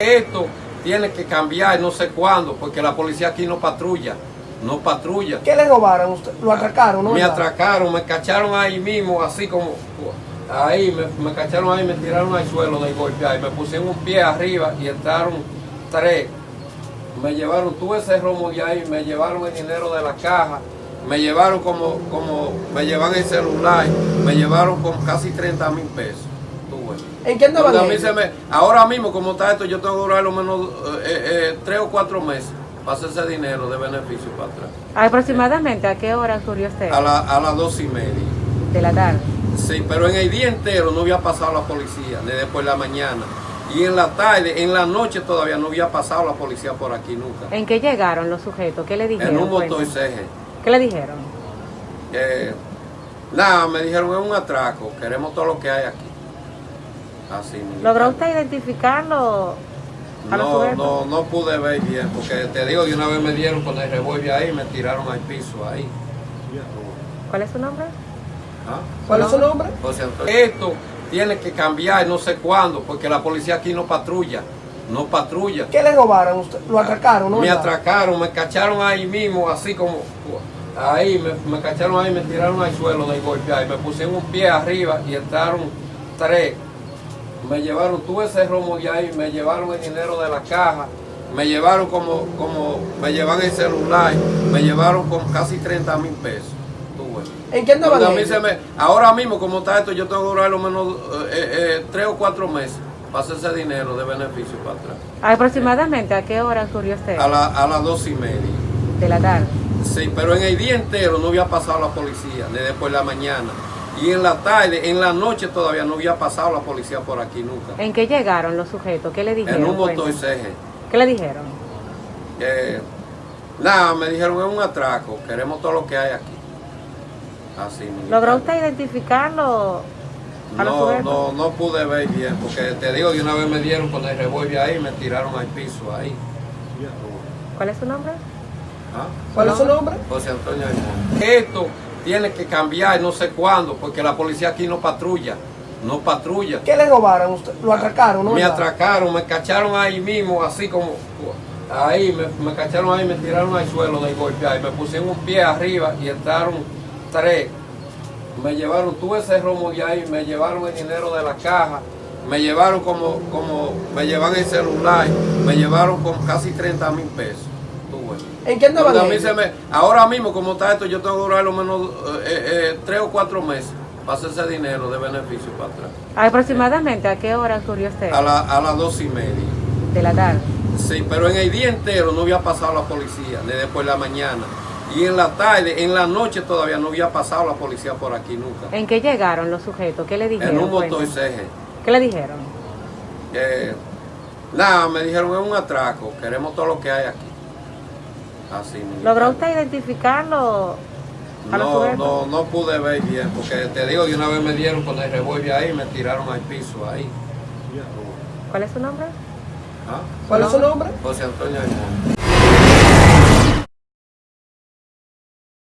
Esto tiene que cambiar no sé cuándo, porque la policía aquí no patrulla, no patrulla. ¿Qué le robaron? Usted? ¿Lo atracaron? ¿no? Me atracaron, me cacharon ahí mismo, así como ahí, me, me cacharon ahí, me tiraron al suelo de golpear y me pusieron un pie arriba y entraron tres. Me llevaron, tuve ese romo de ahí, me llevaron el dinero de la caja, me llevaron como, como, me llevan el celular, me llevaron con casi 30 mil pesos. ¿En qué andaban Donde a mí ellos? se me- ahora mismo, como está esto, yo tengo que durar lo menos eh, eh, tres o cuatro meses para hacer ese dinero de beneficio para atrás. Aproximadamente, ¿a qué hora ocurrió usted? A, la- a las dos y media. De la tarde. Sí, pero en el día entero no había pasado la policía, ni después de la mañana. Y en la tarde, en la noche todavía no había pasado la policía por aquí nunca. ¿En qué llegaron los sujetos? ¿Qué le dijeron? En un motor Cuéntame. CG. ¿Qué le dijeron? Eh, nada, me dijeron es un atraco, queremos todo lo que hay aquí. Así mismo. ¿Logró usted identificarlo a No, no, no pude ver bien, porque te digo, de una vez me dieron con el revólver ahí y me tiraron al piso ahí. ¿Cuál es su nombre? ¿Ah? ¿Cuál es su nombre? José Antonio. Esto tiene que cambiar no sé cuándo, porque la policía aquí no patrulla, no patrulla. ¿Qué le robaron? Usted? ¿Lo atracaron? ¿no? Me atracaron, me cacharon ahí mismo, así como ahí, me, me cacharon ahí, me tiraron al suelo de golpear y me pusieron un pie arriba y entraron tres. Me llevaron, tuve ese romo de ahí, me llevaron el dinero de la caja, me llevaron como, como, me llevan el celular, me llevaron con casi 30 mil pesos. Tuve. ¿En qué andaban Donde a mí ellos? se me- ahora mismo, como está esto, yo tengo que durar lo menos eh, eh, tres o cuatro meses para hacer ese dinero de beneficio para atrás. Aproximadamente, ¿a qué hora ocurrió usted? A, la- a las dos y media. De la tarde. Sí, pero en el día entero no había pasado la policía, ni después de la mañana. Y en la tarde, en la noche todavía no había pasado la policía por aquí nunca. ¿En qué llegaron los sujetos? ¿Qué le dijeron? En un motor Cuéntame. CG. ¿Qué le dijeron? Eh, nada, me dijeron es un atraco, queremos todo lo que hay aquí. Así mismo. ¿Logró usted identificarlo a No, no, no pude ver bien, porque te digo, de una vez me dieron con el revólver ahí y me tiraron al piso ahí. ¿Cuál es su nombre? ¿Ah? ¿Cuál es su nombre? José Antonio Aymón. Esto tiene que cambiar no sé cuándo, porque la policía aquí no patrulla, no patrulla. ¿Qué le robaron? Usted? ¿Lo atracaron? ¿no? Me atracaron, me cacharon ahí mismo, así como ahí, me, me cacharon ahí, me tiraron al suelo de golpear y me pusieron un pie arriba y entraron tres. Me llevaron, tuve ese romo de ahí, me llevaron el dinero de la caja, me llevaron como, como, me llevan el celular, me llevaron con casi 30 mil pesos. ¿En qué andaban a mí ellos? se me- ahora mismo, como está esto, yo tengo que durar lo menos eh, eh, tres o cuatro meses para hacer ese dinero de beneficio para atrás. Aproximadamente, ¿a qué hora ocurrió usted? A, la- a las dos y media. De la tarde. Sí, pero en el día entero no había pasado la policía, ni después de la mañana. Y en la tarde, en la noche todavía no había pasado la policía por aquí nunca. ¿En qué llegaron los sujetos? ¿Qué le dijeron? En un motor Cuéntame. CG. ¿Qué le dijeron? Eh, nada, me dijeron es un atraco, queremos todo lo que hay aquí. Así mismo. ¿Logró usted identificarlo a No, no, no pude ver bien, porque te digo, de una vez me dieron con el revólver ahí y me tiraron al piso ahí. ¿Cuál es su nombre? ¿Ah? ¿Cuál es su nombre? José Antonio Aymón.